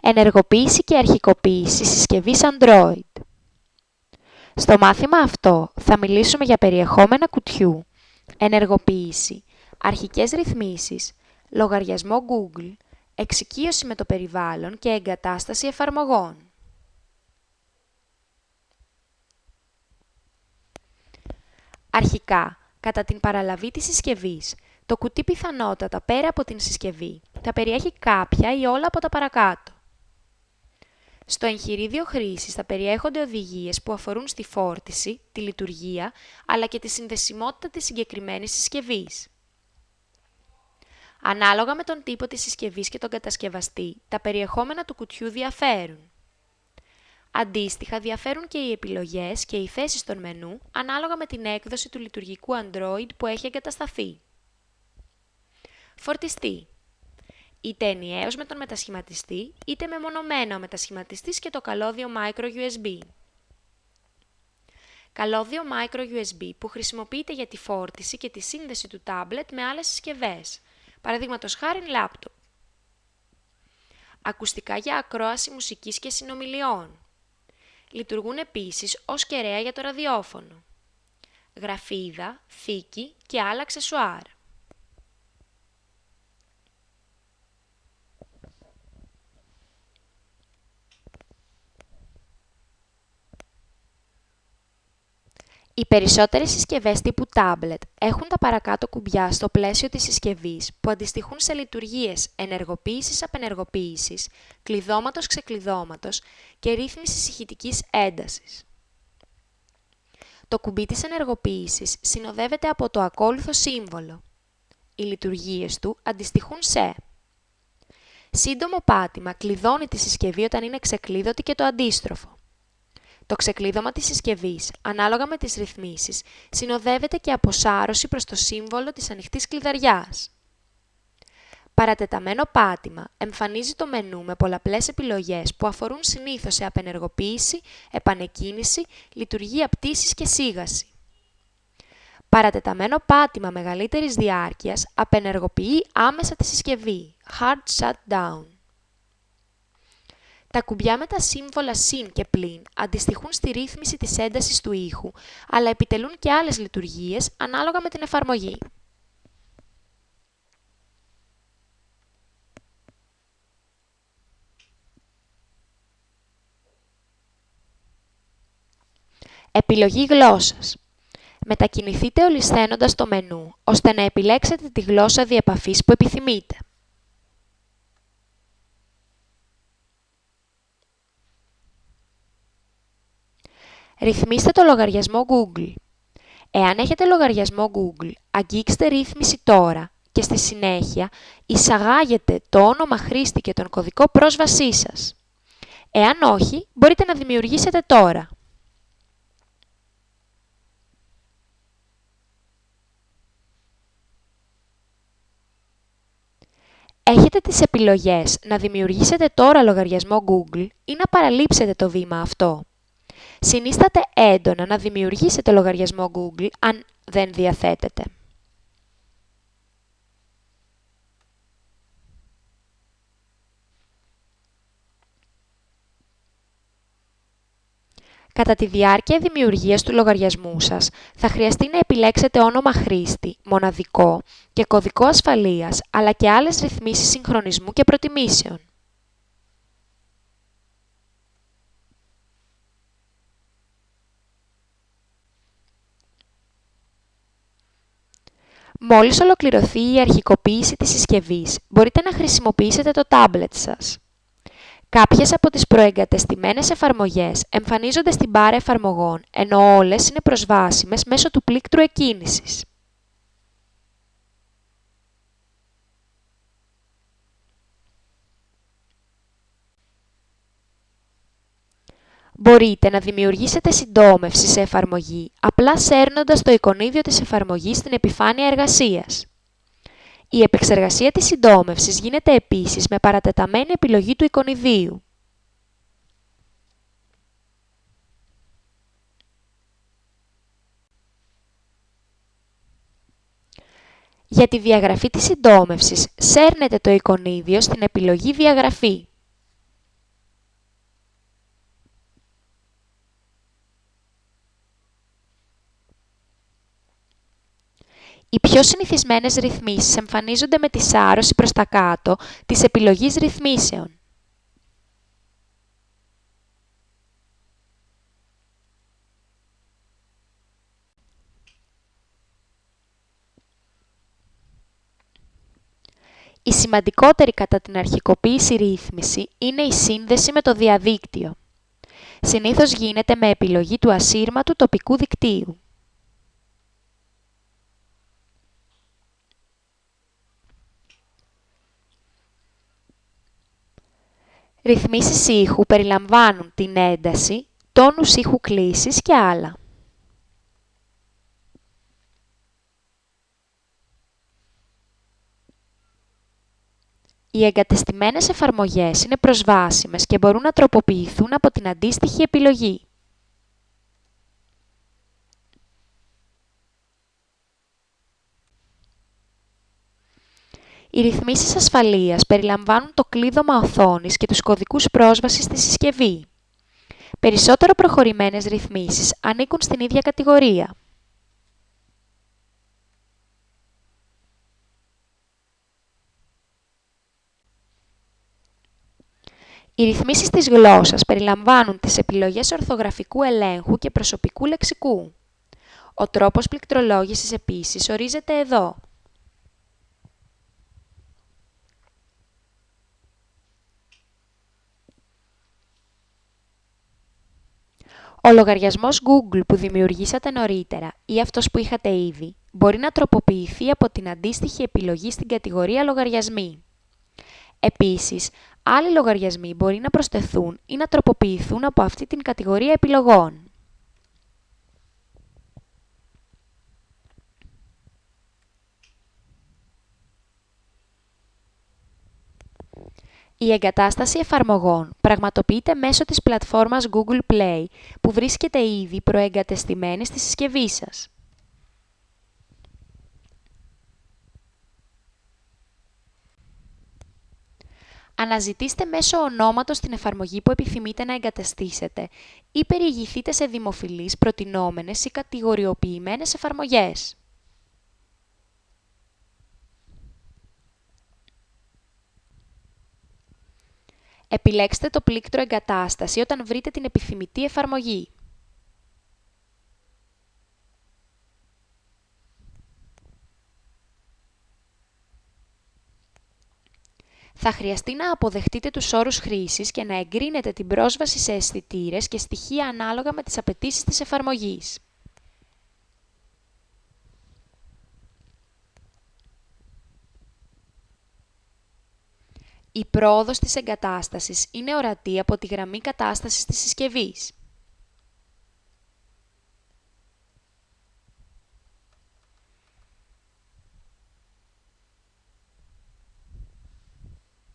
Ενεργοποίηση και αρχικοποίηση συσκευής Android. Στο μάθημα αυτό θα μιλήσουμε για περιεχόμενα κουτιού, ενεργοποίηση, αρχικές ρυθμίσεις, λογαριασμό Google, εξοικείωση με το περιβάλλον και εγκατάσταση εφαρμογών. Αρχικά, κατά την παραλαβή της συσκευής, το κουτί πιθανότατα πέρα από την συσκευή θα περιέχει κάποια ή όλα από τα παρακάτω. Στο εγχειρίδιο χρήσης θα περιέχονται οδηγίες που αφορούν στη φόρτιση, τη λειτουργία, αλλά και τη συνδεσιμότητα της συγκεκριμένης συσκευής. Ανάλογα με τον τύπο της συσκευής και τον κατασκευαστή, τα περιεχόμενα του κουτιού διαφέρουν. Αντίστοιχα, διαφέρουν και οι επιλογές και οι θέσεις των μενού ανάλογα με την έκδοση του λειτουργικού Android που έχει εγκατασταθεί. Φορτιστή είτε ενιαίος με τον μετασχηματιστή, είτε μεμονωμένα ο μετασχηματιστής και το καλώδιο Micro USB. Καλώδιο Micro USB που χρησιμοποιείται για τη φόρτιση και τη σύνδεση του τάμπλετ με άλλες συσκευές, παραδείγματος χάρη λάπτοπ. Ακουστικά για ακρόαση μουσικής και συνομιλιών. Λειτουργούν επίσης ως κεραία για το ραδιόφωνο. Γραφίδα, θήκη και άλλα αξεσουάρ. Οι περισσότερες συσκευές τύπου tablet έχουν τα παρακάτω κουμπιά στο πλαίσιο της συσκευής που αντιστοιχούν σε λειτουργίες ενεργοποίησης-απενεργοποίησης, κλειδώματος-ξεκλειδώματος και ρύθμισης ηχητικής έντασης. Το κουμπί της ενεργοποίησης συνοδεύεται από το ακόλουθο σύμβολο. Οι λειτουργίες του αντιστοιχούν σε Σύντομο πάτημα κλειδώνει τη συσκευή όταν είναι ξεκλείδωτη και το αντίστροφο. Το ξεκλείδωμα της συσκευής, ανάλογα με τις ρυθμίσεις, συνοδεύεται και από σάρωση προς το σύμβολο της ανοιχτής κλειδαριάς. Παρατεταμένο πάτημα εμφανίζει το μενού με πολλαπλές επιλογές που αφορούν συνήθως σε απενεργοποίηση, επανεκκίνηση, λειτουργία πτήσης και σίγαση. Παρατεταμένο πάτημα μεγαλύτερης διάρκειας απενεργοποιεί άμεσα τη συσκευή, hard shutdown. Τα κουμπιά με τα σύμβολα συν και πλην αντιστοιχούν στη ρύθμιση της έντασης του ήχου, αλλά επιτελούν και άλλες λειτουργίες ανάλογα με την εφαρμογή. Επιλογή γλώσσας. Μετακινηθείτε ολισθαίνοντας το μενού, ώστε να επιλέξετε τη γλώσσα διεπαφής που επιθυμείτε. Ρυθμίστε το λογαριασμό Google. Εάν έχετε λογαριασμό Google, αγγίξτε ρύθμιση τώρα και στη συνέχεια εισαγάγετε το όνομα χρήστη και τον κωδικό πρόσβασή σας. Εάν όχι, μπορείτε να δημιουργήσετε τώρα. Έχετε τις επιλογές να δημιουργήσετε τώρα λογαριασμό Google ή να παραλείψετε το βήμα αυτό. Συνίσταται έντονα να δημιουργήσετε λογαριασμό Google αν δεν διαθέτετε. Κατά τη διάρκεια δημιουργίας του λογαριασμού σας, θα χρειαστεί να επιλέξετε όνομα χρήστη, μοναδικό και κωδικό ασφαλείας, αλλά και άλλες ρυθμίσεις συγχρονισμού και προτιμήσεων. Μόλις ολοκληρωθεί η αρχικοποίηση της συσκευής, μπορείτε να χρησιμοποιήσετε το τάμπλετ σας. Κάποιες από τις προεγκατεστημένες εφαρμογές εμφανίζονται στην μπάρα εφαρμογών, ενώ όλες είναι προσβάσιμες μέσω του πλήκτρου εκκίνησης. Μπορείτε να δημιουργήσετε συντόμευση σε εφαρμογή απλά σέρνοντας το εικονίδιο της εφαρμογής στην επιφάνεια εργασίας. Η επεξεργασία της συντόμευσης γίνεται επίσης με παρατεταμένη επιλογή του εικονιδίου. Για τη διαγραφή της συντόμευσης, σέρνετε το εικονίδιο στην επιλογή «Διαγραφή». Οι πιο συνηθισμένες ρυθμίσεις εμφανίζονται με τη σάρωση προς τα κάτω της επιλογής ρυθμίσεων. Η σημαντικότερη κατά την αρχικοποίηση ρύθμιση είναι η σύνδεση με το διαδίκτυο. Συνήθως γίνεται με επιλογή του ασύρματου τοπικού δικτύου. Ρυθμίσεις ήχου περιλαμβάνουν την ένταση, τόνους ήχου κλήσης και άλλα. Οι εγκατεστημένες εφαρμογές είναι προσβάσιμες και μπορούν να τροποποιηθούν από την αντίστοιχη επιλογή. Οι ρυθμίσεις ασφαλείας περιλαμβάνουν το κλείδωμα οθόνης και τους κωδικούς πρόσβασης στη συσκευή. Περισσότερο προχωρημένες ρυθμίσεις ανήκουν στην ίδια κατηγορία. Οι ρυθμίσεις της γλώσσας περιλαμβάνουν τις επιλογές ορθογραφικού ελέγχου και προσωπικού λεξικού. Ο τρόπος πληκτρολόγησης επίσης ορίζεται εδώ. Ο λογαριασμός Google που δημιουργήσατε νωρίτερα ή αυτός που είχατε ήδη μπορεί να τροποποιηθεί από την αντίστοιχη επιλογή στην κατηγορία «Λογαριασμοί». Επίσης, άλλοι λογαριασμοί μπορεί να προσθεθούν ή να τροποποιηθούν από αυτή την κατηγορία επιλογών. Η εγκατάσταση εφαρμογών πραγματοποιείται μέσω της πλατφόρμας Google Play, που βρίσκεται ήδη προεγκατεστημένη στη συσκευή σας. Αναζητήστε μέσω ονόματος την εφαρμογή που επιθυμείτε να εγκαταστήσετε ή περιηγηθείτε σε δημοφιλείς, προτινόμενες ή κατηγοριοποιημένες εφαρμογές. Επιλέξτε το πλήκτρο «Εγκατάσταση» όταν βρείτε την επιθυμητή εφαρμογή. θα χρειαστεί να αποδεχτείτε τους όρους χρήσης και να εγκρίνετε την πρόσβαση σε αισθητήρες και στοιχεία ανάλογα με τις απαιτήσεις της εφαρμογής. Η πρόοδος της εγκατάστασης είναι ορατή από τη γραμμή κατάστασης της συσκευής.